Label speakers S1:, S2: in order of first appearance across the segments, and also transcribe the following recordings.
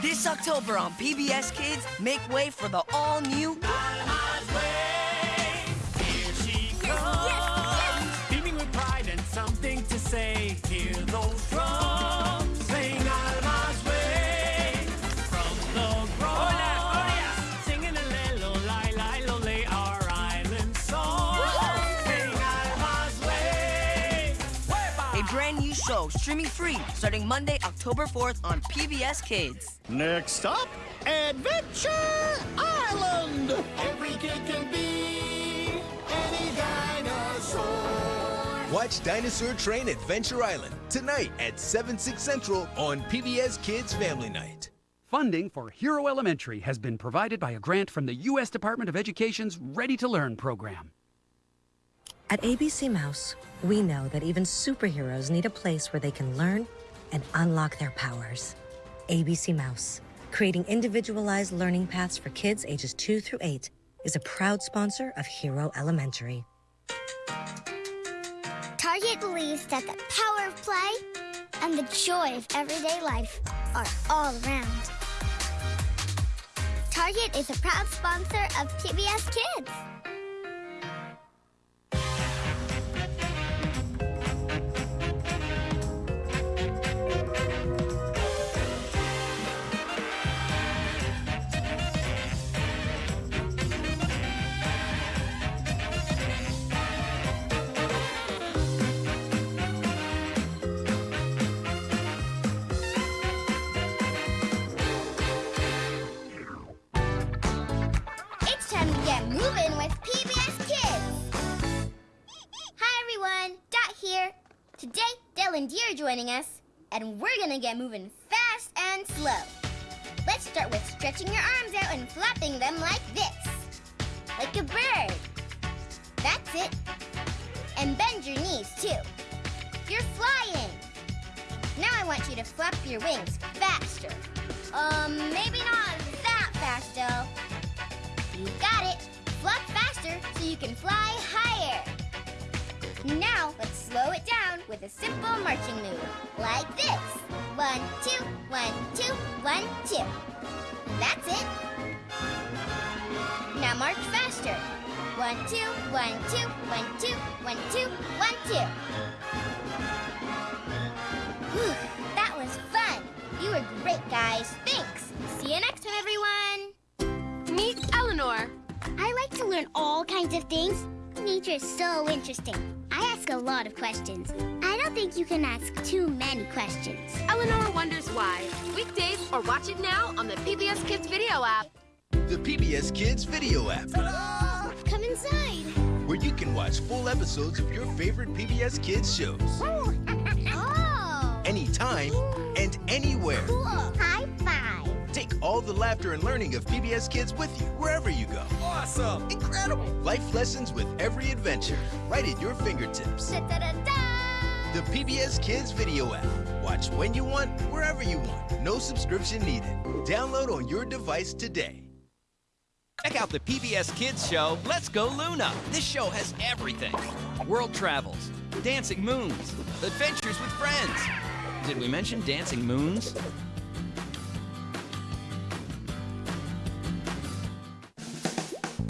S1: This October on PBS Kids, make way for the all-new
S2: Alma's Way. Here she comes. Beaming with pride and something to say. Hear those
S1: brand new show streaming free starting Monday, October 4th on PBS Kids.
S3: Next up, Adventure Island!
S2: Every kid can be any dinosaur.
S4: Watch Dinosaur Train Adventure Island tonight at 7, 6 Central on PBS Kids Family Night.
S5: Funding for Hero Elementary has been provided by a grant from the U.S. Department of Education's Ready to Learn program.
S6: At ABC Mouse, we know that even superheroes need a place where they can learn and unlock their powers. ABC Mouse, creating individualized learning paths for kids ages 2 through 8, is a proud sponsor of Hero Elementary.
S7: Target believes that the power of play and the joy of everyday life are all around. Target is a proud sponsor of PBS Kids. Time moving with PBS Kids. Hi everyone, Dot here. Today, Dell and Dee are joining us, and we're gonna get moving fast and slow. Let's start with stretching your arms out and flapping them like this, like a bird. That's it. And bend your knees too. You're flying. Now I want you to flap your wings faster. Um, maybe not that fast, Dell. You got so you can fly higher. Now, let's slow it down with a simple marching move, like this. One, two, one, two, one, two. That's it. Now march faster. One, two, one, two, one, two, one, two, one, two. Whew, that was fun. You were great, guys. Thanks. See you next time, everyone.
S8: Meet Eleanor.
S7: I like to learn all kinds of things. Nature is so interesting. I ask a lot of questions. I don't think you can ask too many questions.
S8: Eleanor wonders why. Weekdays or watch it now on the PBS Kids video app.
S4: The PBS Kids Video app,
S7: Come inside.
S4: where you can watch full episodes of your favorite PBS Kids shows
S7: Oh.
S4: Laughter and learning of PBS Kids with you wherever you go. Awesome! Incredible! Life lessons with every adventure, right at your fingertips.
S7: Da-da-da-da.
S4: The PBS Kids Video app. Watch when you want, wherever you want. No subscription needed. Download on your device today.
S9: Check out the PBS Kids show, Let's Go Luna. This show has everything world travels, dancing moons, adventures with friends. Did we mention dancing moons?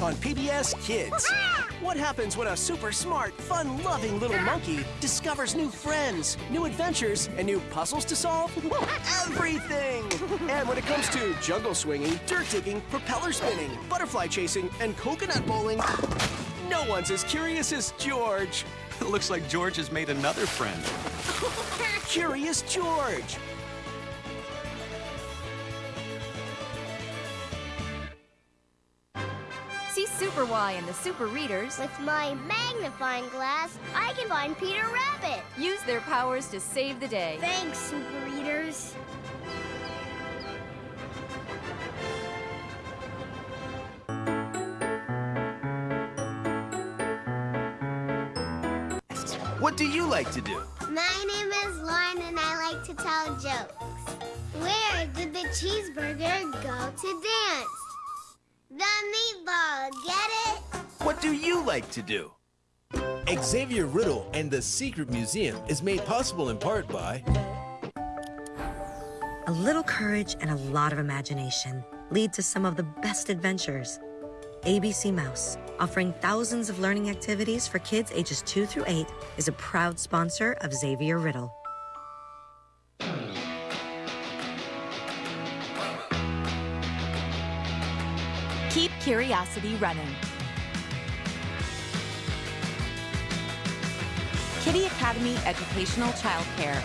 S10: On PBS Kids. What happens when a super smart, fun loving little monkey discovers new friends, new adventures, and new puzzles to solve? Everything! And when it comes to jungle swinging, dirt digging, propeller spinning, butterfly chasing, and coconut bowling, no one's as curious as George.
S9: Looks like George has made another friend.
S10: Curious George!
S8: Super Why and the Super Readers.
S7: With my magnifying glass, I can find Peter Rabbit.
S8: Use their powers to save the day.
S7: Thanks, Super Readers.
S4: What do you like to do?
S7: My name is Lauren and I like to tell jokes. Where did the cheeseburger go to dance? The meatball, get it?
S4: What do you like to do? Xavier Riddle and the Secret Museum is made possible in part by
S6: A little courage and a lot of imagination lead to some of the best adventures. ABC Mouse, offering thousands of learning activities for kids ages 2 through 8, is a proud sponsor of Xavier Riddle.
S11: Curiosity running. Kiddie Academy Educational Childcare.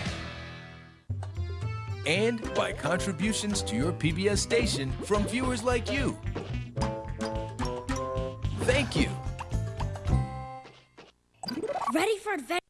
S4: And by contributions to your PBS station from viewers like you. Thank you.
S12: Ready for adventure?